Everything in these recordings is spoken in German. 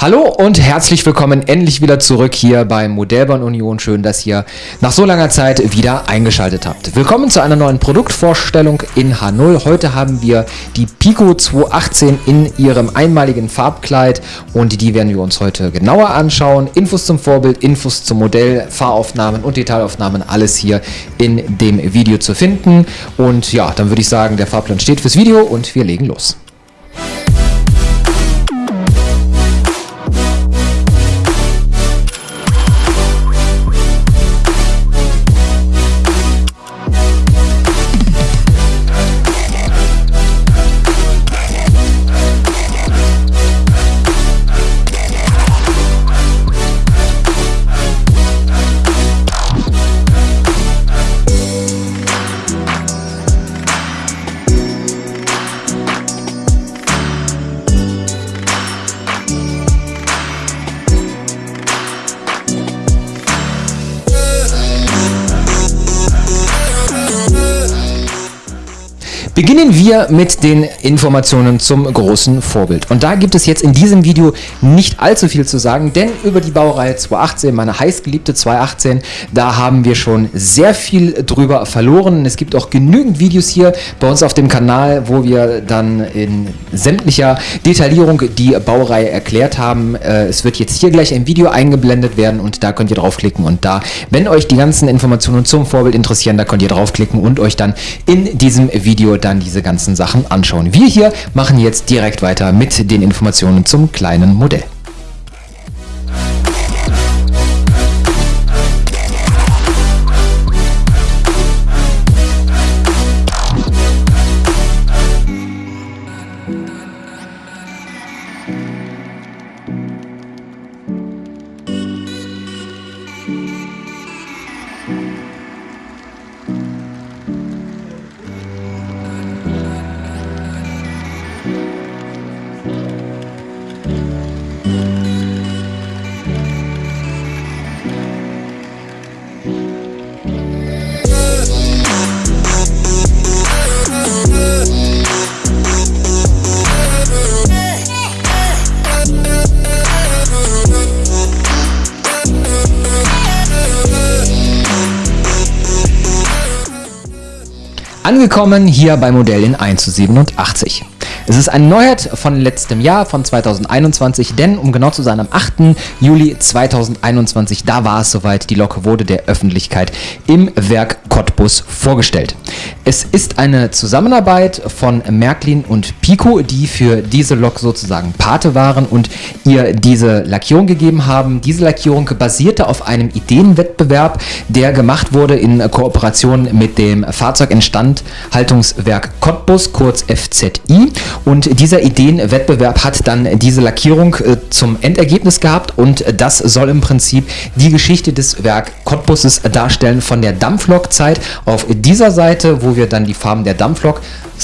Hallo und herzlich willkommen endlich wieder zurück hier bei Modellbahn Union. Schön, dass ihr nach so langer Zeit wieder eingeschaltet habt. Willkommen zu einer neuen Produktvorstellung in H0. Heute haben wir die Pico 218 in ihrem einmaligen Farbkleid und die werden wir uns heute genauer anschauen. Infos zum Vorbild, Infos zum Modell, Fahraufnahmen und Detailaufnahmen, alles hier in dem Video zu finden. Und ja, dann würde ich sagen, der Fahrplan steht fürs Video und wir legen los. Beginnen wir mit den Informationen zum großen Vorbild. Und da gibt es jetzt in diesem Video nicht allzu viel zu sagen, denn über die Baureihe 218, meine heißgeliebte 218, da haben wir schon sehr viel drüber verloren. Es gibt auch genügend Videos hier bei uns auf dem Kanal, wo wir dann in sämtlicher Detaillierung die Baureihe erklärt haben. Äh, es wird jetzt hier gleich ein Video eingeblendet werden und da könnt ihr draufklicken und da, wenn euch die ganzen Informationen zum Vorbild interessieren, da könnt ihr draufklicken und euch dann in diesem Video dann dann diese ganzen Sachen anschauen. Wir hier machen jetzt direkt weiter mit den Informationen zum kleinen Modell. Angekommen hier bei Modell in 1 zu 87. Es ist eine Neuheit von letztem Jahr, von 2021, denn um genau zu sein, am 8. Juli 2021, da war es soweit, die Lok wurde der Öffentlichkeit im Werk Cottbus vorgestellt. Es ist eine Zusammenarbeit von Märklin und Pico, die für diese Lok sozusagen Pate waren und ihr diese Lackierung gegeben haben. Diese Lackierung basierte auf einem Ideenwettbewerb, der gemacht wurde in Kooperation mit dem Fahrzeuginstandhaltungswerk Cottbus, kurz FZI. Und dieser Ideenwettbewerb hat dann diese Lackierung äh, zum Endergebnis gehabt. Und das soll im Prinzip die Geschichte des Werk Cottbuses darstellen von der Dampflokzeit. Auf dieser Seite, wo wir dann die Farben der Dampflok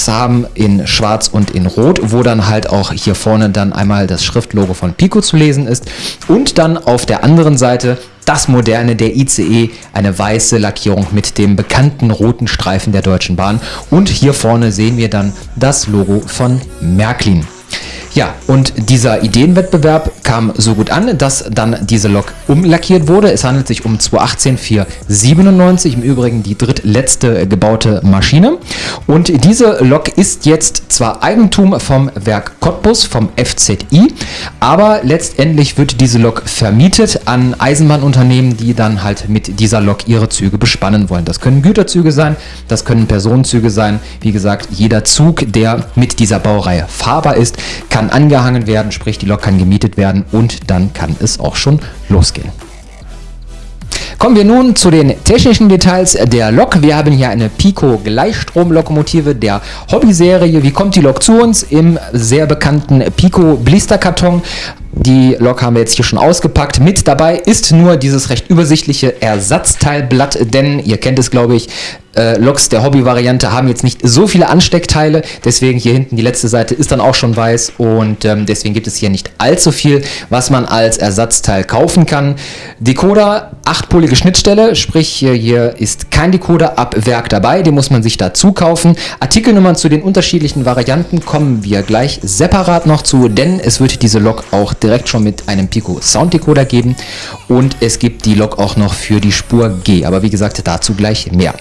haben in schwarz und in rot, wo dann halt auch hier vorne dann einmal das Schriftlogo von Pico zu lesen ist. Und dann auf der anderen Seite das moderne der ICE, eine weiße Lackierung mit dem bekannten roten Streifen der Deutschen Bahn und hier vorne sehen wir dann das Logo von Märklin. Ja, und dieser Ideenwettbewerb kam so gut an, dass dann diese Lok umlackiert wurde. Es handelt sich um 218 497, im Übrigen die drittletzte gebaute Maschine. Und diese Lok ist jetzt zwar Eigentum vom Werk Cottbus, vom FZI, aber letztendlich wird diese Lok vermietet an Eisenbahnunternehmen, die dann halt mit dieser Lok ihre Züge bespannen wollen. Das können Güterzüge sein, das können Personenzüge sein. Wie gesagt, jeder Zug, der mit dieser Baureihe fahrbar ist, kann kann angehangen werden, sprich die Lok kann gemietet werden und dann kann es auch schon losgehen. Kommen wir nun zu den technischen Details der Lok. Wir haben hier eine Pico Gleichstromlokomotive der Hobby-Serie. Wie kommt die Lok zu uns? Im sehr bekannten Pico Blisterkarton. Die Lok haben wir jetzt hier schon ausgepackt. Mit dabei ist nur dieses recht übersichtliche Ersatzteilblatt, denn ihr kennt es glaube ich, äh, Loks der Hobby-Variante haben jetzt nicht so viele Ansteckteile, deswegen hier hinten die letzte Seite ist dann auch schon weiß und ähm, deswegen gibt es hier nicht allzu viel, was man als Ersatzteil kaufen kann. Decoder achtpolige Schnittstelle, sprich hier ist kein Decoder ab Werk dabei, den muss man sich dazu kaufen. Artikelnummern zu den unterschiedlichen Varianten kommen wir gleich separat noch zu, denn es wird diese Lok auch direkt schon mit einem Pico Sound Decoder geben und es gibt die Lok auch noch für die Spur G, aber wie gesagt dazu gleich mehr.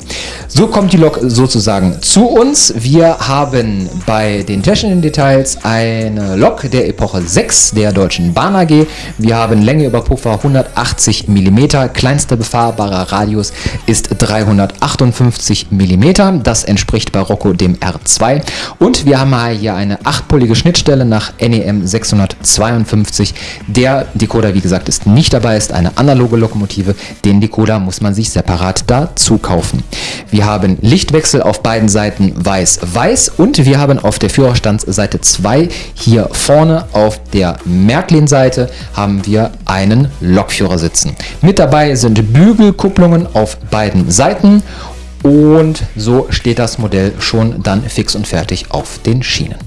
So kommt die Lok sozusagen zu uns. Wir haben bei den technischen Details eine Lok der Epoche 6 der Deutschen Bahn AG. Wir haben Länge über Puffer 180 mm, kleinster befahrbarer Radius ist 358 mm, das entspricht bei Rocco dem R2 und wir haben hier eine 8-polige Schnittstelle nach NEM 652. Der Decoder, wie gesagt, ist nicht dabei, ist eine analoge Lokomotive. Den Decoder muss man sich separat dazu kaufen. Wir haben Lichtwechsel auf beiden Seiten weiß-weiß und wir haben auf der Führerstandsseite 2 hier vorne auf der Märklin-Seite haben wir einen Lokführer sitzen. Mit dabei sind Bügelkupplungen auf beiden Seiten und so steht das Modell schon dann fix und fertig auf den Schienen.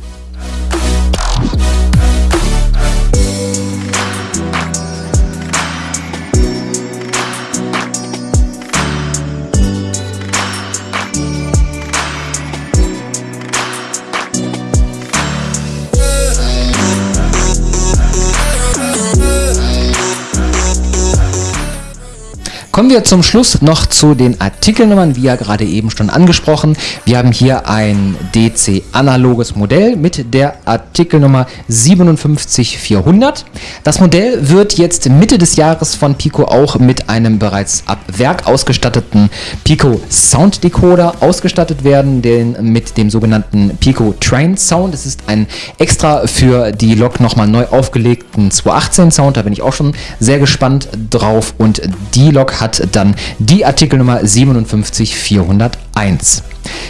Kommen wir zum Schluss noch zu den Artikelnummern, wie ja gerade eben schon angesprochen. Wir haben hier ein DC-analoges Modell mit der Artikelnummer 57400. Das Modell wird jetzt Mitte des Jahres von Pico auch mit einem bereits ab Werk ausgestatteten Pico Sound Decoder ausgestattet werden, den mit dem sogenannten Pico Train Sound. Es ist ein extra für die Lok nochmal neu aufgelegten 218 Sound, da bin ich auch schon sehr gespannt drauf und die Lok hat hat dann die Artikelnummer 57401.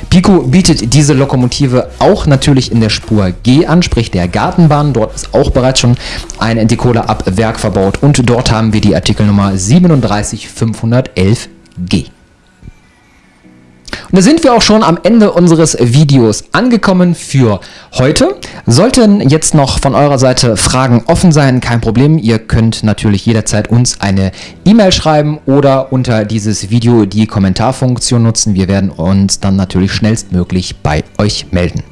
Pico bietet diese Lokomotive auch natürlich in der Spur G an, sprich der Gartenbahn. Dort ist auch bereits schon ein Decoder ab Werk verbaut und dort haben wir die Artikelnummer 37511G. Und da sind wir auch schon am Ende unseres Videos angekommen für heute. Sollten jetzt noch von eurer Seite Fragen offen sein, kein Problem. Ihr könnt natürlich jederzeit uns eine E-Mail schreiben oder unter dieses Video die Kommentarfunktion nutzen. Wir werden uns dann natürlich schnellstmöglich bei euch melden.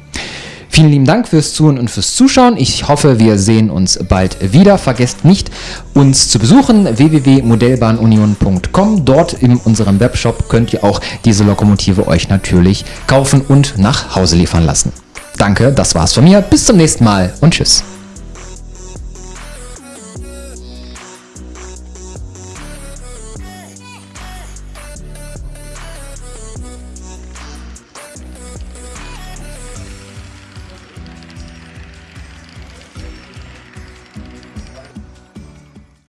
Vielen lieben Dank fürs Zuhören und fürs Zuschauen. Ich hoffe, wir sehen uns bald wieder. Vergesst nicht, uns zu besuchen, www.modellbahnunion.com. Dort in unserem Webshop könnt ihr auch diese Lokomotive euch natürlich kaufen und nach Hause liefern lassen. Danke, das war's von mir. Bis zum nächsten Mal und tschüss.